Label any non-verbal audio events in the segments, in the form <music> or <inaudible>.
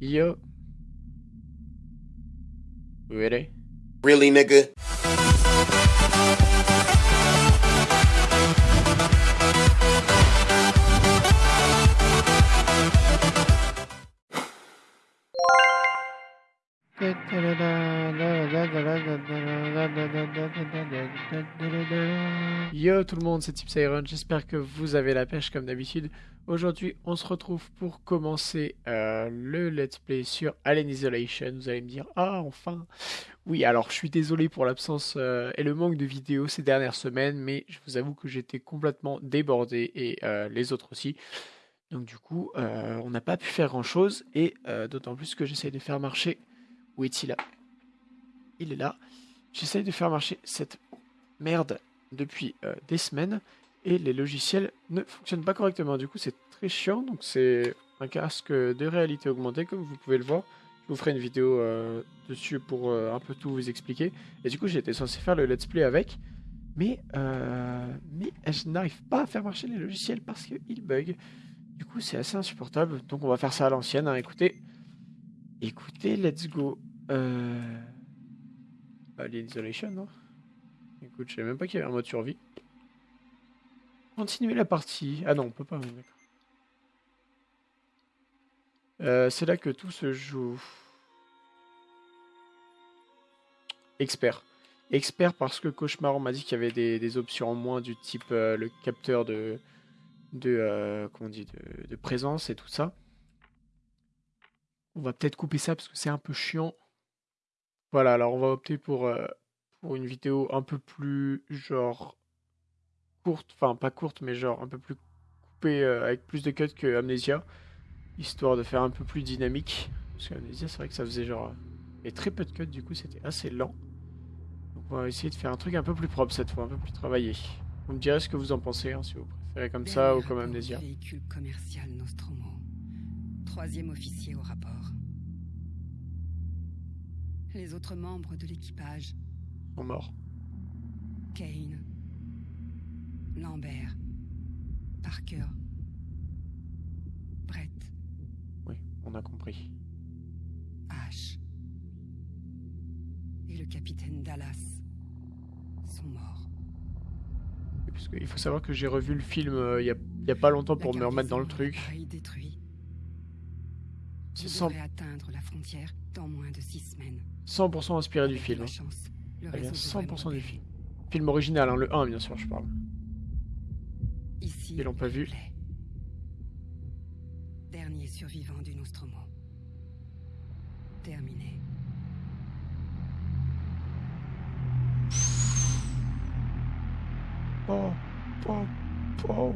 Yup. Ready? Really, nigga? Yo tout le monde, c'est Tipsyron, j'espère que vous avez la pêche comme d'habitude. Aujourd'hui, on se retrouve pour commencer euh, le let's play sur Alien Isolation. Vous allez me dire, ah enfin Oui, alors je suis désolé pour l'absence euh, et le manque de vidéos ces dernières semaines, mais je vous avoue que j'étais complètement débordé et euh, les autres aussi. Donc du coup, on n'a pas pu faire grand chose et d'autant plus que j'essaye de faire marcher... Où est-il là? Il est là. J'essaye de faire marcher cette merde depuis euh, des semaines et les logiciels ne fonctionnent pas correctement. Du coup, c'est très chiant. Donc, c'est un casque de réalité augmentée, comme vous pouvez le voir. Je vous ferai une vidéo euh, dessus pour euh, un peu tout vous expliquer. Et du coup, j'étais censé faire le let's play avec. Mais, mais je n'arrive pas à faire marcher les logiciels parce qu'ils bug. Du coup, c'est assez insupportable. Donc, on va faire ça à l'ancienne. Hein. Écoutez, écoutez, let's go. Euh... Isolation, non? Je savais même pas qu'il y avait un mode survie. Continuer la partie. Ah non, on peut pas. Euh, c'est là que tout se joue. Expert. Expert parce que Cauchemar, m'a dit qu'il y avait des, options en moins du type euh, le capteur de, de, euh, comment on dit, de, de, présence et tout ça. On va peut-être couper ça parce que c'est un peu chiant. Voilà, alors on va opter pour pour une vidéo un peu plus genre courte, enfin pas courte, mais genre un peu plus coupée euh, avec plus de cuts que Amnesia, histoire de faire un peu plus dynamique. Parce qu'Amnesia, c'est vrai que ça faisait genre. Et très peu de cuts, du coup, c'était assez lent. Donc on va essayer de faire un truc un peu plus propre cette fois, un peu plus travaillé. Vous me direz ce que vous en pensez, hein, si vous préférez comme ça ou comme Amnesia. Véhicule commercial Nostromo. Troisième officier au rapport. Les autres membres de l'équipage mort. Kane. Lambert. Parker. Brett. Oui, on a compris. Ash. Et le capitaine Dallas sont morts. il faut savoir que j'ai revu le film euh, il y, a, pas longtemps pour me remettre dans le truc. Détruit. atteindre la frontière dans moins de six semaines. 100% inspiré du film. 100% du film. Film original, hein, le 1 bien sûr, je parle. Ici, Ils l'ont pas vu. Dernier survivant du Nostromo. Terminé. Oh, oh, oh.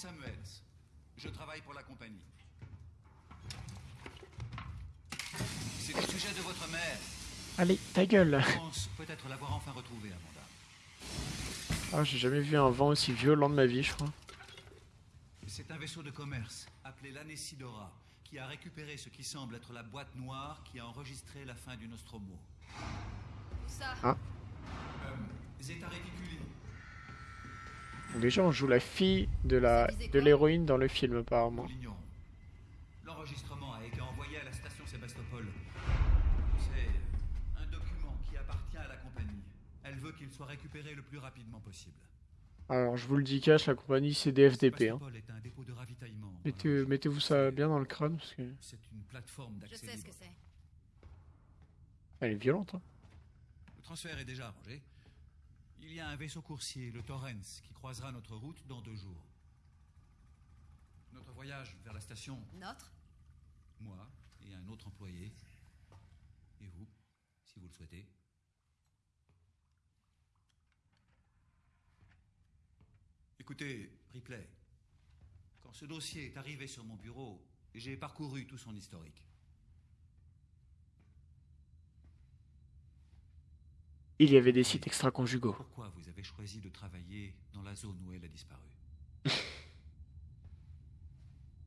Samuels. Pour la compagnie. C'est au sujet de votre mère. Allez, ta gueule. Je pense peut-être l'avoir enfin retrouvée, Amanda. Ah, j'ai jamais vu un vent aussi violent de ma vie, je crois. C'est un vaisseau de commerce appelé l'Anesidora qui a récupéré ce qui semble être la boîte noire qui a enregistré la fin du Nostromo. Ça? Ah. Euh, Zeta Reticuli. Déjà, on joue la fille de la de l'héroïne dans le film, apparemment. L'enregistrement a été envoyé à la station Sébastopol. C'est un document qui appartient à la compagnie. Elle veut qu'il soit récupéré le plus rapidement possible. Alors, je vous le dis cache, la compagnie c'est des FDP. Hein. Est un dépôt de ravitaillement. Mettez, mettez-vous ça bien dans le crâne parce que. C'est une plateforme d'accès. Je sais ce que c'est. Elle est violente. Hein. Le transfert est déjà arrangé. Il y a un vaisseau coursier, le Torrens, qui croisera notre route dans deux jours. Notre voyage vers la station. Notre Moi et un autre employé. Et vous, si vous le souhaitez. Écoutez, Ripley, quand ce dossier est arrivé sur mon bureau, j'ai parcouru tout son historique. Il y avait des sites extra-conjugaux. Pourquoi vous avez choisi de travailler dans la zone où elle a disparu <laughs>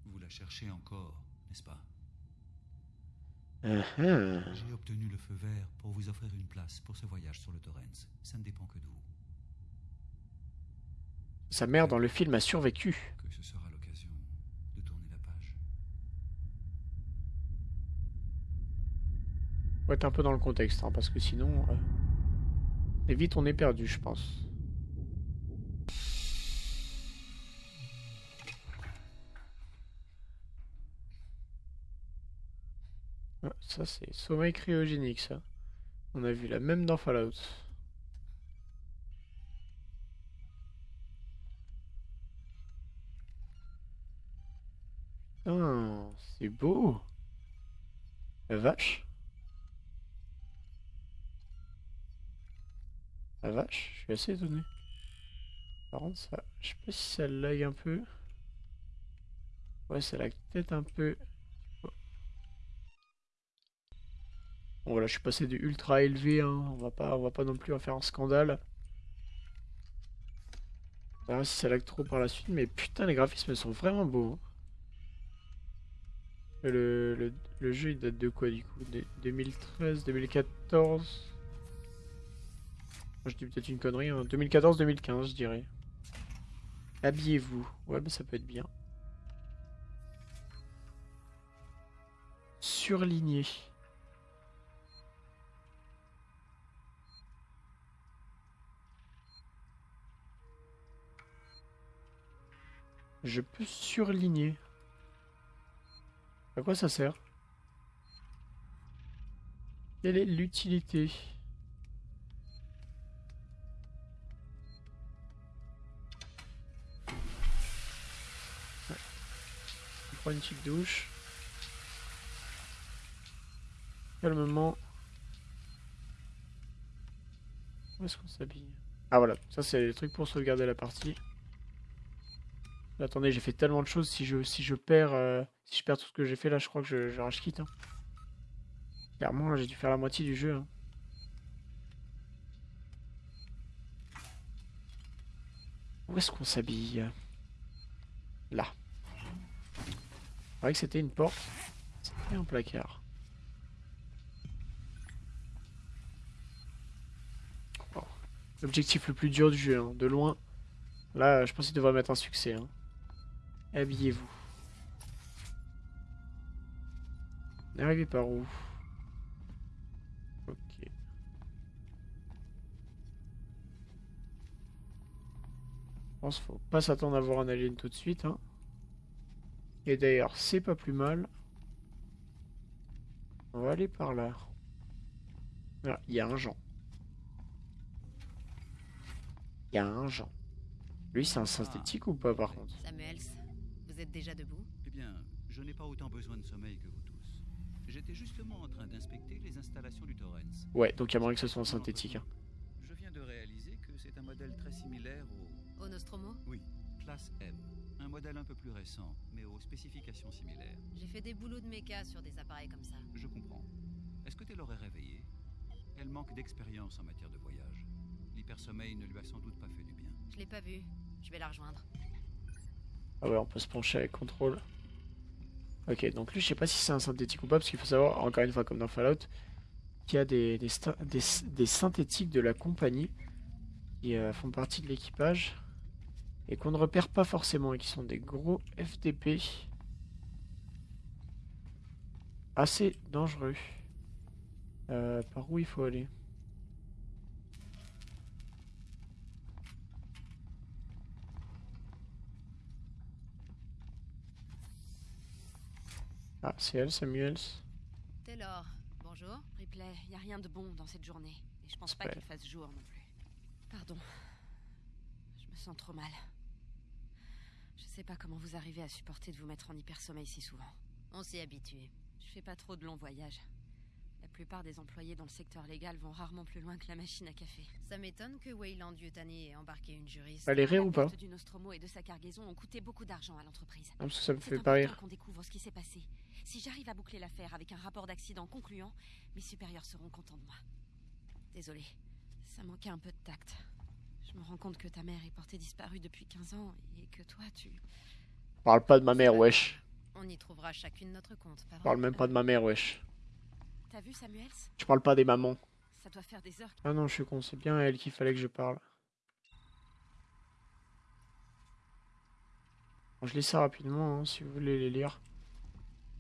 Vous la cherchez encore, n'est-ce pas ah. J'ai obtenu le feu vert pour vous offrir une place pour ce voyage sur le Torrens. Ça ne dépend que de vous. Sa mère dans le film a survécu. Que ce sera l'occasion de tourner la page. Faut être un peu dans le contexte, hein, parce que sinon... euh, Et vite on est perdu, je pense. Ah, ça c'est sommeil cryogénique ça. On a vu la même dans Fallout. Ah, c'est beau. La vache. La vache, je suis assez étonné. Par contre, ça, je sais pas si ça lag un peu. Ouais, ça lag peut-être un peu. Bon voilà, je suis passé du ultra élevé, hein. On va pas, on va pas non plus en faire un scandale. On verra si ça lag trop par la suite, mais putain, les graphismes sont vraiment beaux. hein. Le, le, le jeu il date de quoi du coup? De- 2013, 2014 je dis peut-être une connerie, hein. 2014-2015 je dirais. Habillez-vous. Ouais, mais ça peut être bien. Surligné. Je peux surligner. À quoi ça sert? Quelle est l'utilité? On prend une petite douche. Calmement. Où est-ce qu'on s'habille? Ah voilà, ça c'est les trucs pour sauvegarder la partie. Attendez, j'ai fait tellement de choses, si je, si je perds euh, si je perds tout ce que j'ai fait là, je crois que je, je rage quitte. Hein. Clairement, j'ai dû faire la moitié du jeu. hein. Où est-ce qu'on s'habille? Là. C'est vrai que c'était une porte. C'était un placard. L'objectif le plus dur du jeu, hein, de loin. Là, je pense qu'il devrait mettre un succès. hein. Habillez-vous. On est arrivé par où Ok. Je pense qu'il faut pas s'attendre à voir un alien tout de suite. Hein. Et d'ailleurs, c'est pas plus mal. On va aller par là. Ah, il y a un Jean. Il y a un Jean. Lui, c'est un synthétique ou pas, par contre? Samuels, vous êtes déjà debout? Eh bien, je n'ai pas autant besoin de sommeil que vous tous. J'étais justement en train d'inspecter les installations du Torrens. Ouais, donc il y a moyen que ce soit un synthétique. hein. Je viens de réaliser que c'est un modèle très similaire au... Au Nostromo? Oui, classe M. Un modèle un peu plus récent, mais aux spécifications similaires. J'ai fait des boulots de méca sur des appareils comme ça. Je comprends. Est-ce que tu l'aurais réveillée? Elle manque d'expérience en matière de voyage. L'hypersommeil ne lui a sans doute pas fait du bien. Je l'ai pas vue. Je vais la rejoindre. Ah ouais, on peut se pencher avec contrôle. Ok, donc lui, je sais pas si c'est un synthétique ou pas, parce qu'il faut savoir, encore une fois, comme dans Fallout, qu'il y a des, des, sta- des, des synthétiques de la compagnie qui euh, font partie de l'équipage et qu'on ne repère pas forcément et qui sont des gros FTP assez dangereux. Euh, par où il faut aller? Ah, c'est elle, Samuels. Taylor, bonjour. Ripley, y a rien de bon dans cette journée. Et je pense pas qu'il fasse jour non plus. Pardon. Je me sens trop mal. Je sais pas comment vous arrivez à supporter de vous mettre en hypersommeil si souvent. On s'y est habitué. Je fais pas trop de longs voyages. La plupart des employés dans le secteur légal vont rarement plus loin que la machine à café. Ça m'étonne que Wayland Yutani ait embarqué une juriste. Elle est rire La ou pas du Nostromo et de sa cargaison ont coûté beaucoup d'argent à l'entreprise. Ah, parce que ça me fait pas rire. qu'on découvre ce qui s'est passé. Si j'arrive à boucler l'affaire avec un rapport d'accident concluant, mes supérieurs seront contents de moi. Désolée, ça manquait un peu de tact. Je me rends compte que ta mère est portée disparue depuis 15 ans et que toi, tu... Parle pas de ma mère, wesh. On y trouvera chacune notre compte, pas vrai Parle même pas de ma mère, wesh. T'as vu Samuels? Je parle pas des mamans. Ça doit faire des heures. Ah non, je suis con, c'est bien à elle qu'il fallait que je parle. Bon, je lis ça rapidement, hein, si vous voulez les lire.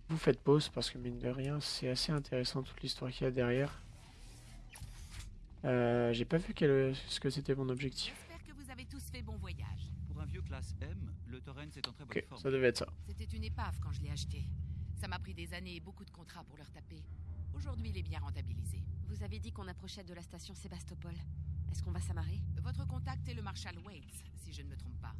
Vous faites pause, parce que mine de rien, c'est assez intéressant toute l'histoire qu'il y a derrière. Euh, J'ai pas vu quel- ce que c'était mon objectif. J'espère que vous avez tous fait bon voyage. Pour un vieux classe M, le Torrens est en très bonne Ok, forme. ça devait être ça. C'était une épave quand je l'ai acheté. Ça m'a pris des années et beaucoup de contrats pour le retaper. Aujourd'hui, il est bien rentabilisé. Vous avez dit qu'on approchait de la station Sébastopol. Est-ce qu'on va s'amarrer? Votre contact est le Marshal Waits, si je ne me trompe pas.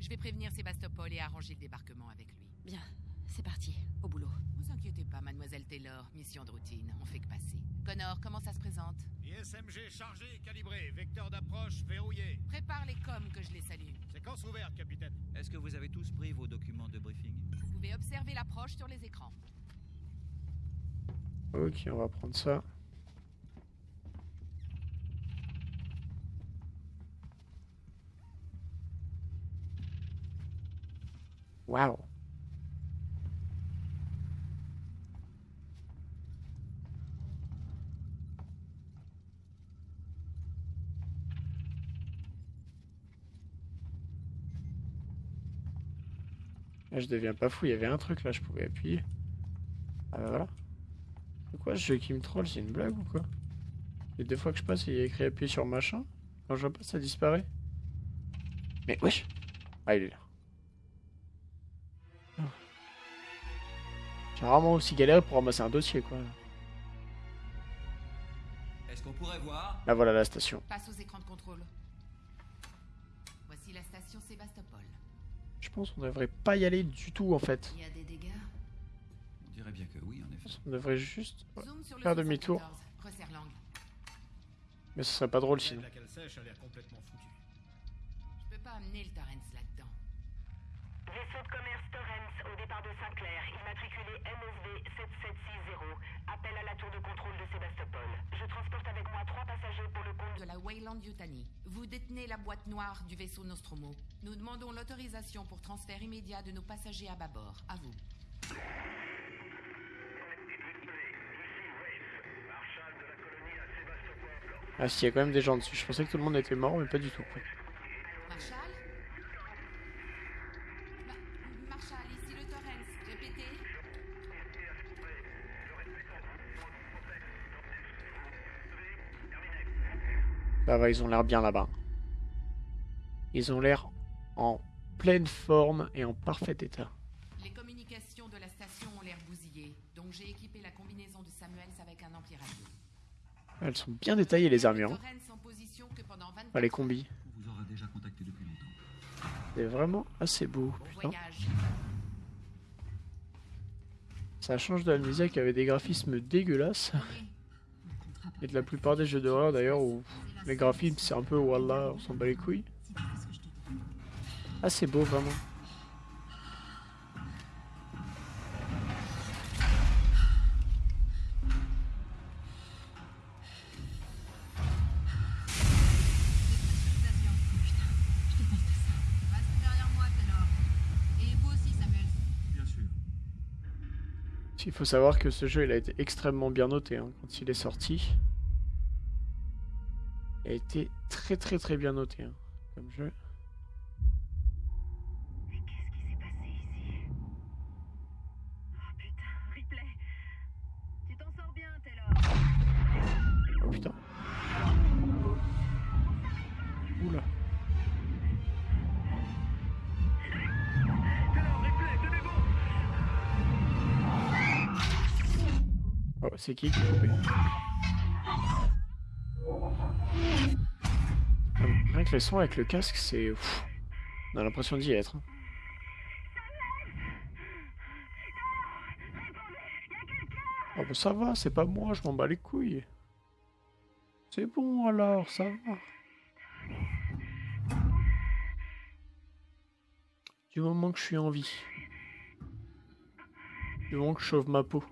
Je vais prévenir Sébastopol et arranger le débarquement avec lui. Bien, c'est parti, au boulot. Vous inquiétez pas, mademoiselle Taylor, mission de routine, on fait que passer. Connor, comment ça se présente? ISMG chargé et calibré, vecteur d'approche verrouillé. Prépare les coms que je les salue. Séquence ouverte, capitaine. Est-ce que vous avez tous pris vos documents de briefing? Vous pouvez observer l'approche sur les écrans. Ok, on va prendre ça. Waouh. Là, je deviens pas fou, il y avait un truc là, je pouvais appuyer. Ah bah voilà. C'est quoi ce jeu qui me troll C'est une blague ou quoi? Les deux fois que je passe, il y a écrit appuyer sur machin. Quand je passe, ça disparaît. Mais wesh Ah, il est là. Ah. J'ai rarement aussi galéré pour ramasser un dossier, quoi. Est-ce qu'on pourrait voir? Là, voilà la station. Passe aux écrans de contrôle. Voici la station Sébastopol. Je pense qu'on devrait pas y aller du tout, en fait. Il y a des dégâts On dirait bien que oui, en effet. On devrait juste... ouais. Zoom sur le Faire demi-tour. 74. Resserre l'angle. Mais ce serait pas drôle sinon. La cale sèche a l'air complètement foutue. Je peux pas amener le Torrens là-dedans. Vaisseau de commerce Torrens au départ de Saint-Clair, immatriculé MSV 7760. Appel à la tour de contrôle de Sébastopol. Je transporte avec moi trois passagers pour le compte De la Wayland Yutani. Vous détenez la boîte noire du vaisseau Nostromo. Nous demandons l'autorisation pour transfert immédiat de nos passagers à bâbord. À vous. Ah si, il y a quand même des gens dessus. Je pensais que tout le monde était mort, mais pas du tout. Ça va, ils ont l'air bien là-bas. Ils ont l'air en pleine forme et en parfait état. Les communications de la station ont l'air bousillées, donc j'ai équipé la combinaison de Samuels avec un ampli radio. Elles sont bien détaillées les armures. hein. Torrens en position que pendant 24 Enfin, les combis. C'est vraiment assez beau. Putain. Ça change de l'amnésia qui avait des graphismes dégueulasses. Et de la plupart des jeux d'horreur d'ailleurs où les graphismes c'est un peu wallah, on s'en bat les couilles. Ah c'est beau vraiment. Il faut savoir que ce jeu il a été extrêmement bien noté hein, quand il est sorti. A été très très très bien noté hein, comme jeu. Mais qu'est-ce qui s'est passé ici? Oh putain, Ripley Tu t'en sors bien, Taylor Oh putain. Oula. Oh, c'est qui qui a coupé? Sons avec le casque, c'est... On a l'impression d'y être. Oh ça va, c'est pas moi, je m'en bats les couilles. C'est bon alors, ça va. Du moment que je suis en vie. Du moment que je sauve ma peau.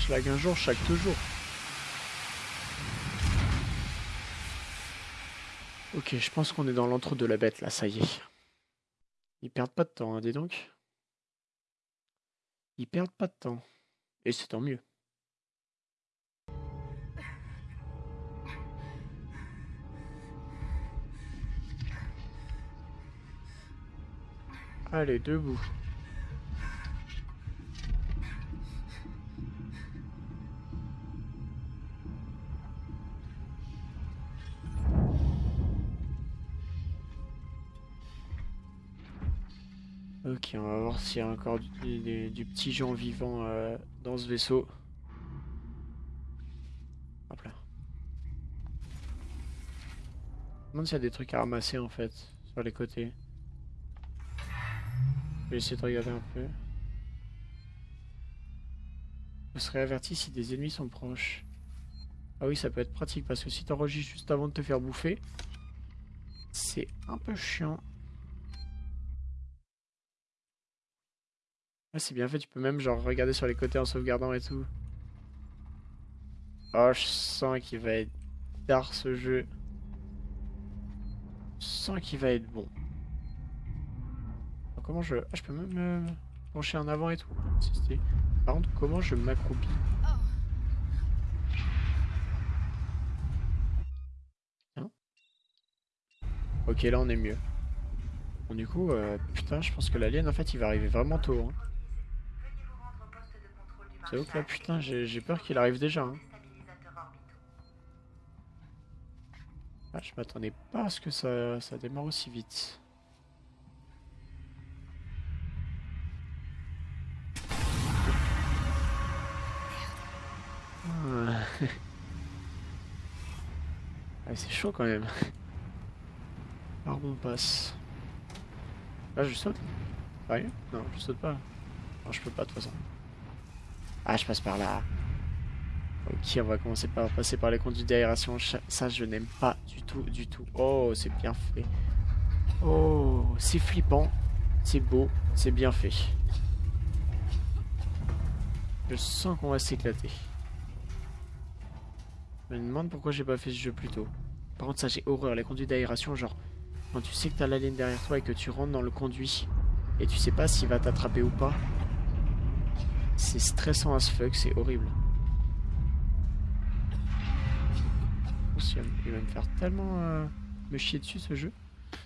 Je lag un jour chaque deux Ok, je pense qu'on est dans l'entre de la bête là, ça y est. Ils perdent pas de temps, hein, dis donc. Ils perdent pas de temps. Et c'est tant mieux. Allez, debout. On va voir s'il y a encore du, petit gens vivant euh, dans ce vaisseau. Hop là. Je me demande s'il y a des trucs à ramasser en fait, sur les côtés. Je vais essayer de regarder un peu. Je serai averti si des ennemis sont proches. Ah oui, ça peut être pratique parce que si t'enregistres juste avant de te faire bouffer, c'est un peu chiant. Ah, c'est bien fait, tu peux même genre regarder sur les côtés en sauvegardant et tout. Oh, je sens qu'il va être tard ce jeu. Je sens qu'il va être bon. Comment je... Ah, je peux même me pencher en avant et tout. Par contre, comment je m'accroupis Hein Ok, là on est mieux. Bon, du coup, euh, putain, je pense que l'alien en fait il va arriver vraiment tôt. Hein. C'est ouf là, putain, j'ai peur qu'il arrive déjà. Hein. Ah, je m'attendais pas à ce que ça, ça démarre aussi vite. Ah. <laughs> Ah, c'est chaud quand même. Par où on passe? Là, je saute Sérieux? Non, je saute pas. Non, je peux pas de toute façon. Ah, je passe par là. Ok, on va commencer par passer par les conduits d'aération. Ça, je n'aime pas du tout, du tout. Oh, c'est bien fait. Oh, c'est flippant. C'est beau. C'est bien fait. Je sens qu'on va s'éclater. Je me demande pourquoi j'ai pas fait ce jeu plus tôt. Par contre, ça, j'ai horreur. Les conduits d'aération, genre, quand tu sais que t'as l'alien derrière toi et que tu rentres dans le conduit et tu sais pas s'il va t'attraper ou pas, c'est stressant as fuck, c'est horrible. Il va me faire tellement euh, me chier dessus ce jeu.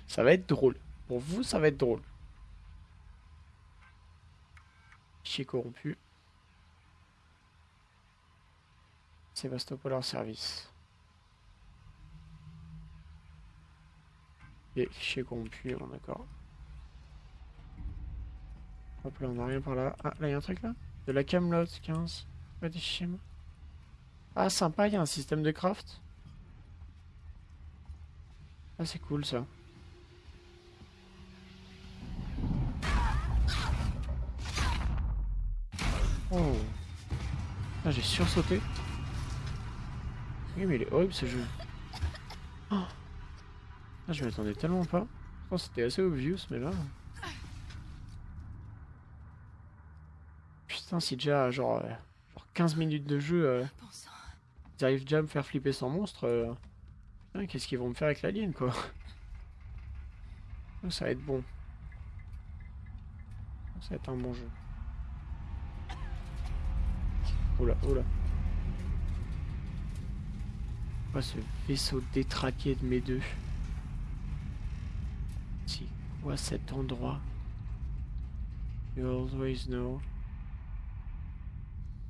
Ça va être drôle. Pour vous, ça va être drôle. Chier corrompu. Sébastopol hors service. Et fichier corrompu, bon, d'accord. Hop là, on a rien par là. Ah, là, il y a un truc là? De la Camelot 15. Pas des chiens. Ah, sympa, il y a un système de craft. Ah, c'est cool ça. Oh. Ah, j'ai sursauté. Oui, mais il est horrible ce jeu. Oh. Ah, je m'attendais tellement pas. Je pense que c'était assez obvious, mais là. Putain, si déjà, genre, euh, genre 15 minutes de jeu, euh, ils arrivent déjà à me faire flipper sans monstre. euh, Qu'est-ce qu'ils vont me faire avec l'alien, quoi Oh, Ça va être bon. Ça va être un bon jeu. Oula, oula. Quoi ce vaisseau détraqué de mes deux C'est quoi cet endroit You always know.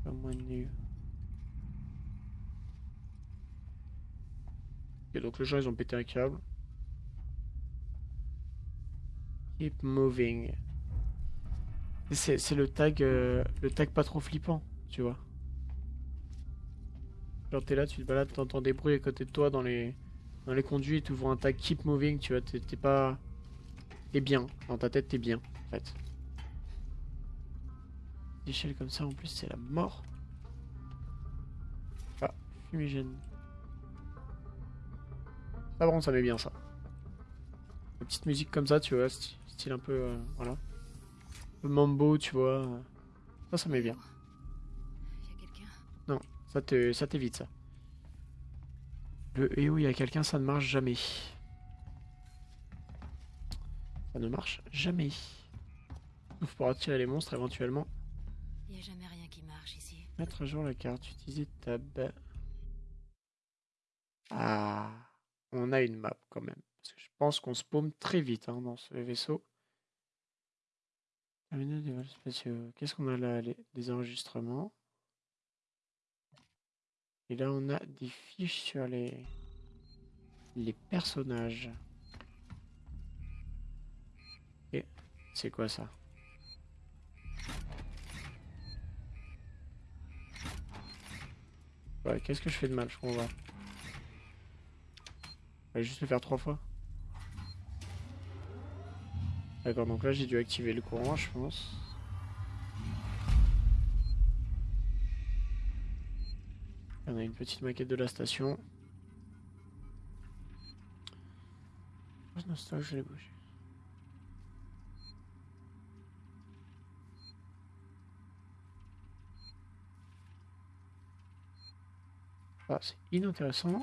Someone new. Ok, donc les gens ils ont pété un câble. Keep moving. C'est le tag, euh, le tag pas trop flippant, tu vois. Genre t'es là, tu te balades, t'entends des bruits à côté de toi dans les, dans les conduits, tu vois un tag keep moving, tu vois, t'es pas... T'es bien, dans ta tête t'es bien, en fait. Comme ça en plus c'est la mort. Ah, fumigène. Ça par contre ça met bien ça. Une petite musique comme ça, tu vois, style un peu... euh, voilà. Peu mambo, tu vois. Ça, ça met bien. Quelqu'un. Ça te, ça t'évite ça. Le et où il y a quelqu'un, ça ne marche jamais. Ça ne marche jamais. Sauf pour attirer les monstres éventuellement. Y a jamais rien qui marche ici. Mettre à jour la carte, utiliser tab. Ah, on a une map quand même. Parce que je pense qu'on se très vite hein, dans ce vaisseau. Terminal des vols spatiaux. Qu'est-ce qu'on a là? Des enregistrements. Et là, on a des fiches sur les, les personnages. Et c'est quoi ça? Ouais, qu'est-ce que je fais de mal, je comprends pas. Je juste le faire trois fois. D'accord, donc là j'ai dû activer le courant, je pense. On a une petite maquette de la station. Non, je l'ai bougé. Ah, c'est inintéressant.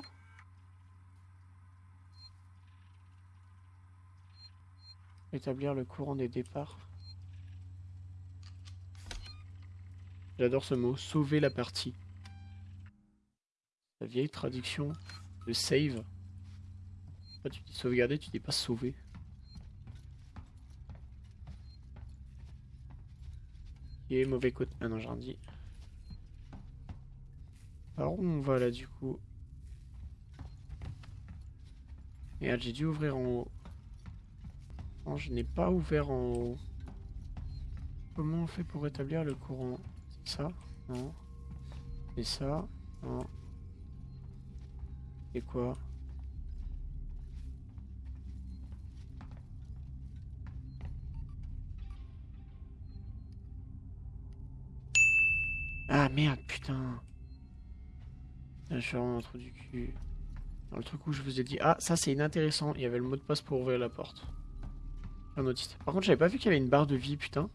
Établir le courant des départs. J'adore ce mot, sauver la partie. La vieille traduction de save. tu dis sauvegarder, tu dis pas sauver. Et mauvais côté? Ah non, j'en dis. Alors où on va là du coup Merde, j'ai dû ouvrir en haut. Non, je n'ai pas ouvert en haut. Comment on fait pour rétablir le courant? C'est ça Non. C'est ça Non. Et quoi? Ah merde, putain je suis vraiment un du cul. Dans le truc où je vous ai dit, ah, ça c'est inintéressant, il y avait le mot de passe pour ouvrir la porte. Un autiste. Par contre, j'avais pas vu qu'il y avait une barre de vie, putain.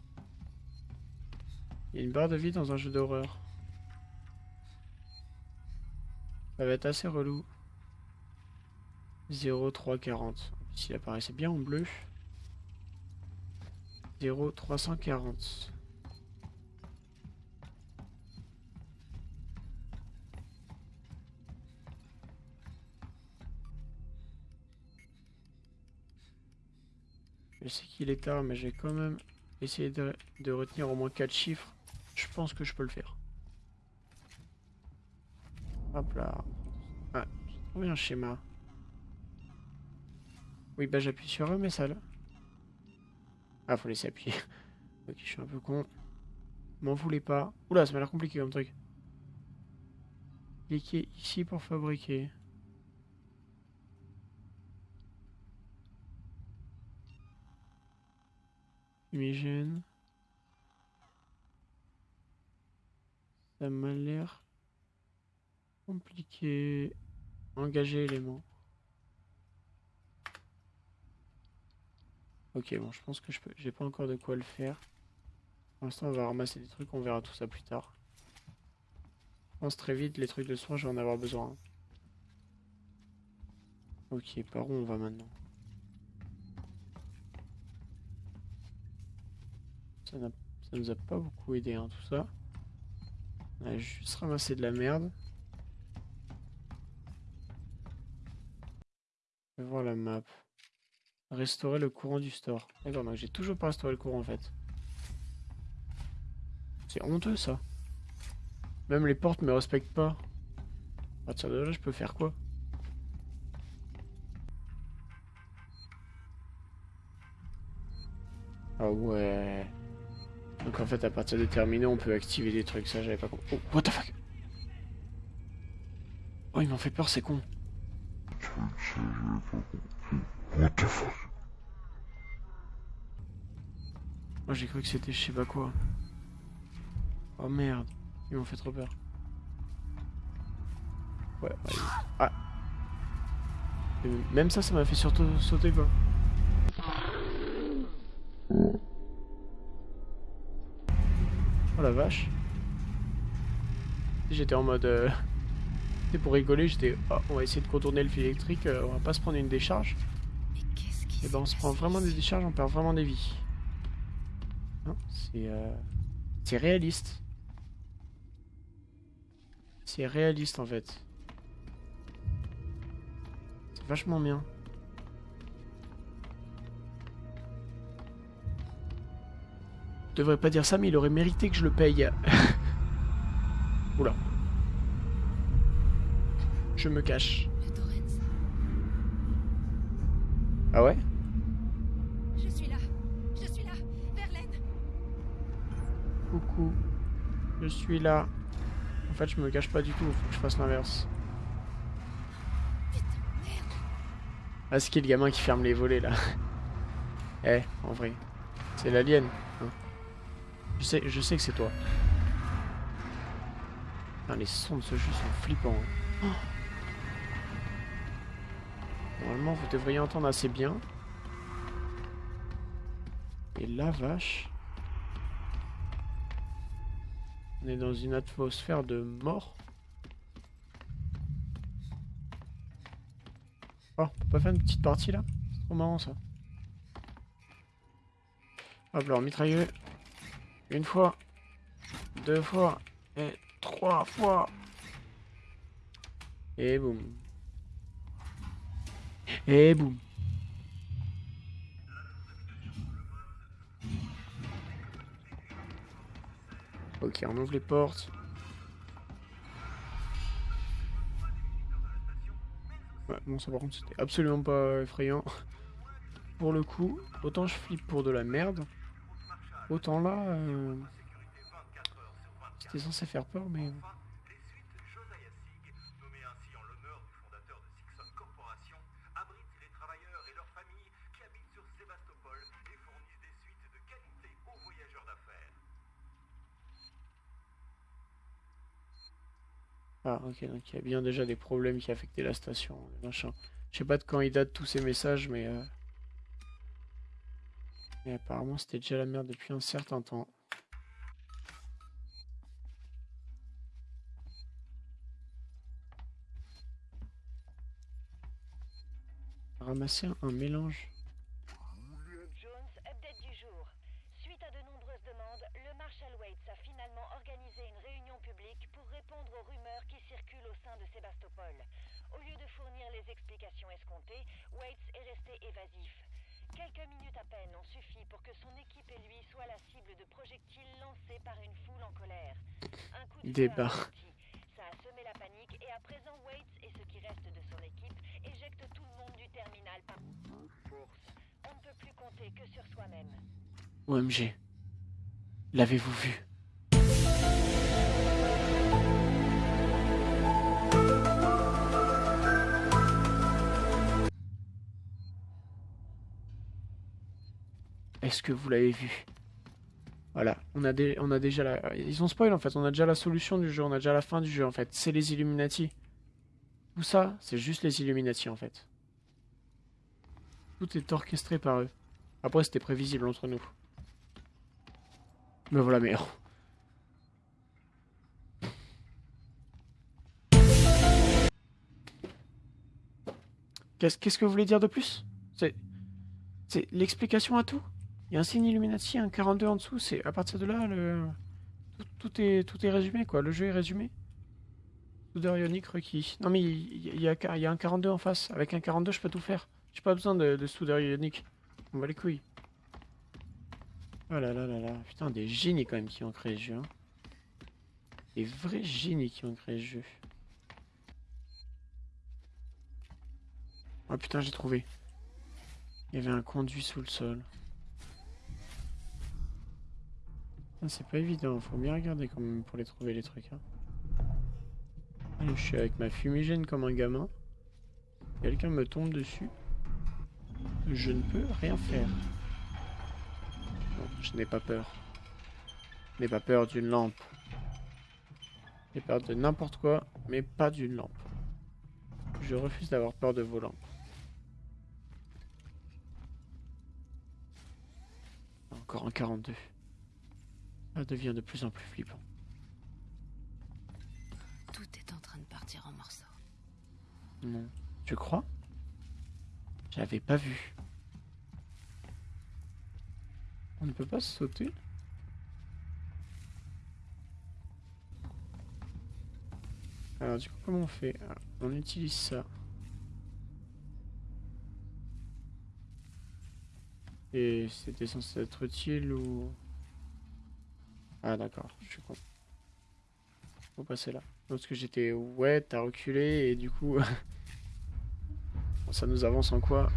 Il y a une barre de vie dans un jeu d'horreur. Ça va être assez relou. 0,340. S'il apparaissait bien en bleu. 0,340. Je sais qu'il est tard, mais j'ai quand même essayé de, retenir au moins 4 chiffres. Je pense que je peux le faire. Hop là. Ah, j'ai trouvé un schéma. Oui, bah j'appuie sur eux, mais ça là. Ah, faut laisser appuyer. <laughs> ok, je suis un peu con. M'en voulez pas. Oula, ça m'a l'air compliqué comme truc. Cliquez ici pour fabriquer. Fumigène. Ça m'a l'air compliqué. Engager élément. Ok, bon, je pense que je peux. J'ai pas encore de quoi le faire. Pour l'instant, on va ramasser des trucs, on verra tout ça plus tard. Je pense très vite, les trucs de soins, je vais en avoir besoin. Ok, par où on va maintenant? Ça, nous a pas beaucoup aidé, hein, tout ça. On a juste ramassé de la merde. Je vais voir la map. Restaurer le courant du store. D'accord, donc j'ai toujours pas restauré le courant en fait. C'est honteux ça. Même les portes me respectent pas. À partir de là, je peux faire quoi? Ah ouais. Donc en fait, à partir des terminaux, on peut activer des trucs. Ça, j'avais pas compris. Oh, what the fuck? Oh, ils m'ont fait peur, c'est con. What the fuck? Oh, j'ai cru que c'était je sais pas quoi. Oh merde, ils m'ont fait trop peur. Ouais, ouais. Ah Même ça, ça m'a fait surtout sauter quoi. la vache. J'étais en mode... Euh... <laughs> Pour rigoler, j'étais... Oh, on va essayer de contourner le fil électrique, euh, on va pas se prendre une décharge. Et ben on se prend vraiment des décharges, on perd vraiment des vies. C'est euh, c'est réaliste. C'est réaliste en fait. C'est vachement bien. Je devrais pas dire ça, mais il aurait mérité que je le paye. <laughs> Oula. Je me cache. Ah ouais? Je suis là. Je suis là. Verlaine. Coucou. Je suis là. En fait, je me cache pas du tout. Faut que je fasse l'inverse. Ah, c'est qui le gamin qui ferme les volets là? Eh, en vrai. C'est l'alien. Je sais, je sais que c'est toi. Les sons de ce jeu sont flippants. hein. Oh. Normalement, vous devriez entendre assez bien. Et la vache. On est dans une atmosphère de mort. Oh, on peut pas faire une petite partie là? C'est trop marrant ça. Hop, alors mitrailleux. Une fois. Deux fois. Et trois fois. Et boum. Et boum. Ok, on ouvre les portes. Ouais, bon, ça par contre, c'était absolument pas effrayant. Pour le coup, autant je flippe pour de la merde, autant là, euh, c'était censé faire peur, mais... d'affaires. Ah, ok, donc il y a bien déjà des problèmes qui affectaient la station, des machins. Je sais pas de quand ils datent tous ces messages, mais... euh, Mais apparemment, c'était déjà la merde depuis un certain temps. Ramasser un mélange. Jones, update du jour. Suite à de nombreuses demandes, le Marshal Waits a finalement organisé une réunion publique pour répondre aux rumeurs qui circulent au sein de Sébastopol. Au lieu de fournir les explications escomptées, Waits est resté évasif. Quelques minutes à peine ont suffi pour que son équipe et lui soient la cible de projectiles lancés par une foule en colère. Un coup de Débat. Ça a semé la panique et à présent Waits et ceux qui restent de son équipe éjectent tout le monde du terminal par force. On ne peut plus compter que sur soi-même. OMG. L'avez-vous vu? Est-ce que vous l'avez vu? Voilà, on a, on a déjà la... Ils ont spoil en fait, on a déjà la solution du jeu, on a déjà la fin du jeu en fait. C'est les Illuminati. Tout ça, c'est juste les Illuminati en fait. Tout est orchestré par eux. Après, c'était prévisible entre nous. Me voilà. <laughs> Qu'est-ce qu'est-ce que vous voulez dire de plus? C'est c'est l'explication à tout? Il y a un signe Illuminati, un 42 en dessous. C'est à partir de là, le tout, est tout est résumé quoi. Le jeu est résumé. Soudeur ionique requis. Non mais il y, a, un 42 en face. Avec un 42, je peux tout faire. J'ai pas besoin de, de ionique. On va les couilles. Oh là là là là. Putain, des génies quand même qui ont créé ce jeu. hein. Des vrais génies qui ont créé ce jeu. Oh putain, j'ai trouvé. Il y avait un conduit sous le sol. C'est pas évident, faut bien regarder quand même pour les trouver les trucs. hein. Je suis avec ma fumigène comme un gamin. Quelqu'un me tombe dessus. Je ne peux rien faire. Je n'ai pas peur. Je n'ai pas peur d'une lampe. J'ai peur de n'importe quoi, mais pas d'une lampe. Je refuse d'avoir peur de vos lampes. Encore un 42. Ça devient de plus en plus flippant. Tout est en train de partir en morceaux. Non. Tu crois? J'avais pas vu. On ne peut pas sauter? Alors du coup, comment on fait? Ah, On utilise ça. Et c'était censé être utile ou... Ah d'accord, je suis con. Faut passer là. Parce que j'étais... Ouais, t'as reculé et du coup... <laughs> ça nous avance en quoi?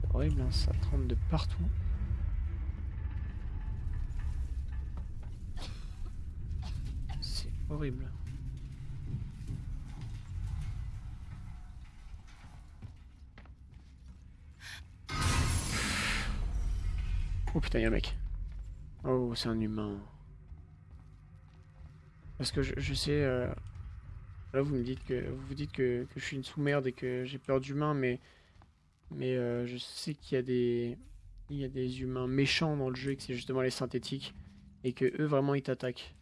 C'est horrible, hein, ça tremble de partout. C'est horrible. Oh putain, y'a un mec. Oh, c'est un humain. Parce que je, sais... euh, Là, vous me dites que vous vous dites que, que je suis une sous-merde et que j'ai peur d'humains, mais mais euh, je sais qu'il y a des il y a des humains méchants dans le jeu et que c'est justement les synthétiques et que eux vraiment ils t'attaquent.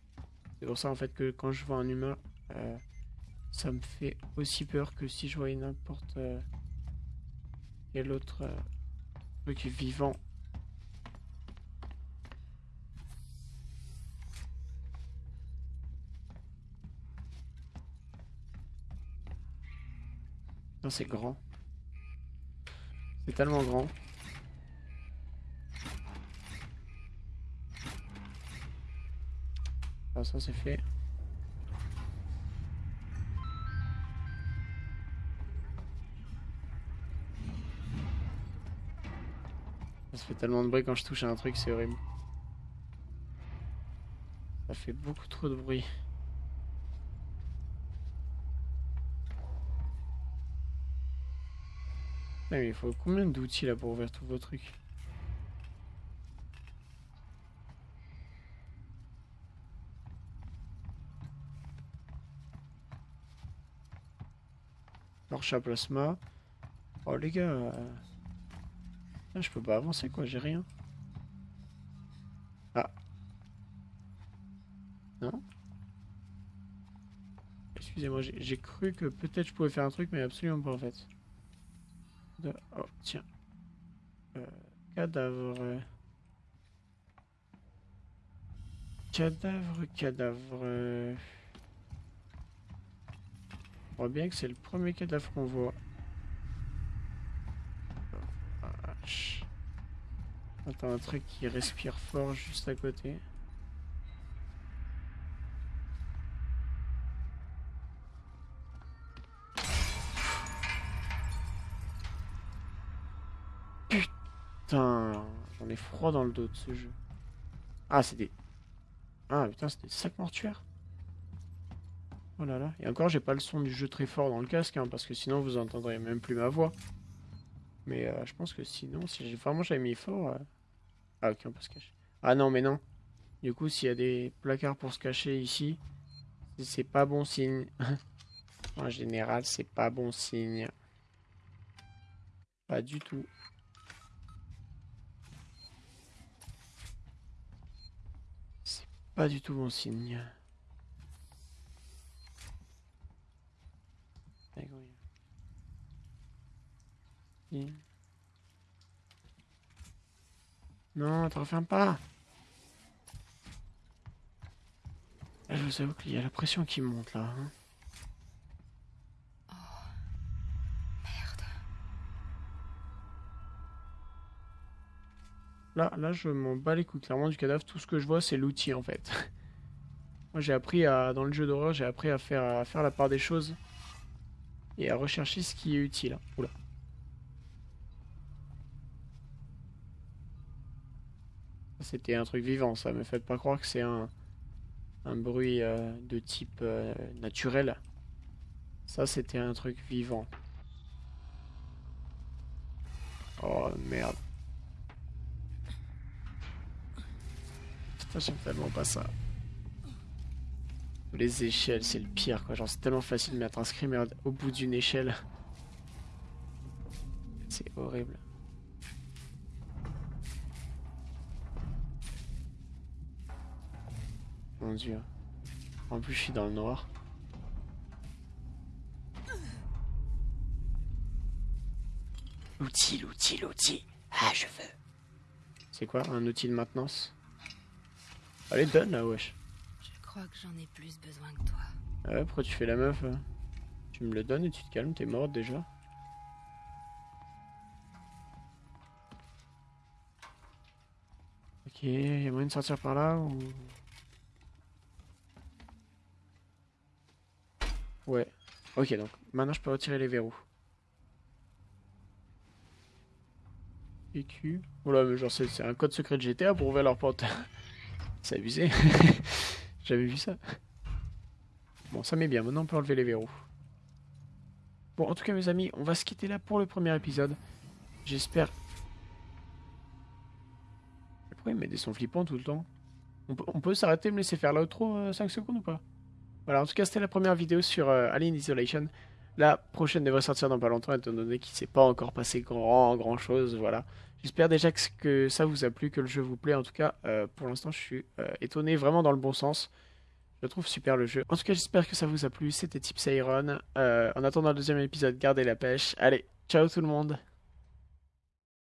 C'est pour ça en fait que quand je vois un humain, euh, ça me fait aussi peur que si je voyais n'importe quel autre truc vivant. Putain, c'est grand. C'est tellement grand. Ah, ça c'est fait. Ça fait tellement de bruit quand je touche à un truc, c'est horrible. Ça fait beaucoup trop de bruit. Mais il faut combien d'outils là pour ouvrir tous vos trucs Torche plasma. Oh les gars. euh, ah, je peux pas avancer quoi, j'ai rien. Ah. Non Excusez-moi, j'ai cru que peut-être je pouvais faire un truc, mais absolument pas en fait. Oh, tiens. Euh, cadavre. Cadavre, cadavre. On voit bien que c'est le premier cadavre qu'on voit. Vache. Attends, un truc qui respire fort juste à côté. Putain, j'en ai froid dans le dos de ce jeu. Ah, c'est des... Ah, putain, c'est des sacs mortuaires. Oh là là. Et encore, j'ai pas le son du jeu très fort dans le casque, hein, parce que sinon vous entendrez même plus ma voix. Mais euh, je pense que sinon, si j'ai vraiment j'avais mis fort... euh, Ah, ok, on peut se cacher. Ah non, mais non. Du coup, s'il y a des placards pour se cacher ici, c'est pas bon signe. <laughs> en général, c'est pas bon signe. Pas du tout. C'est pas du tout bon signe. Non, te referme pas. Là, je vous avoue qu'il y a la pression qui monte là. hein. Merde. Là, là, je m'en bats les couilles clairement du cadavre. Tout ce que je vois, c'est l'outil en fait. <laughs> Moi, j'ai appris à, dans le jeu d'horreur, j'ai appris à faire, à faire la part des choses et à rechercher ce qui est utile. Oula. C'était un truc vivant, ça. Me faites pas croire que c'est un, un bruit euh, de type euh, naturel. Ça, c'était un truc vivant. Oh merde. J'aime tellement pas ça. Les échelles, c'est le pire quoi. Genre, c'est tellement facile de mettre un screamer au bout d'une échelle. C'est horrible. Mon dieu. En plus, je suis dans le noir. L'outil, l'outil, l'outil. Ah, je veux. C'est quoi Un outil de maintenance? Allez, donne là, wesh. Je crois que j'en ai plus besoin que toi. Ah ouais, pourquoi tu fais la meuf Tu me le donnes et tu te calmes, t'es morte déjà. Ok, y a moyen de sortir par là ou... Ouais. Ok, donc maintenant je peux retirer les verrous. PQ. Voilà, mais genre c'est un code secret de GTA pour ouvrir leur porte. <laughs> c'est abusé. <laughs> J'avais vu ça. Bon, ça met bien. Maintenant, on peut enlever les verrous. Bon, en tout cas, mes amis, on va se quitter là pour le premier épisode. J'espère... Pourquoi il met des sons flippants tout le temps On peut, s'arrêter et me laisser faire l'outro 5 secondes ou pas? Voilà, en tout cas, c'était la première vidéo sur euh, Alien Isolation. La prochaine devrait sortir dans pas longtemps, étant donné qu'il s'est pas encore passé grand, grand chose, voilà. J'espère déjà que, que ça vous a plu, que le jeu vous plaît. En tout cas, euh, pour l'instant, je suis euh, étonné, vraiment dans le bon sens. Je trouve super le jeu. En tout cas, j'espère que ça vous a plu. C'était Tips Iron. Euh, en attendant le deuxième épisode, gardez la pêche. Allez, ciao tout le monde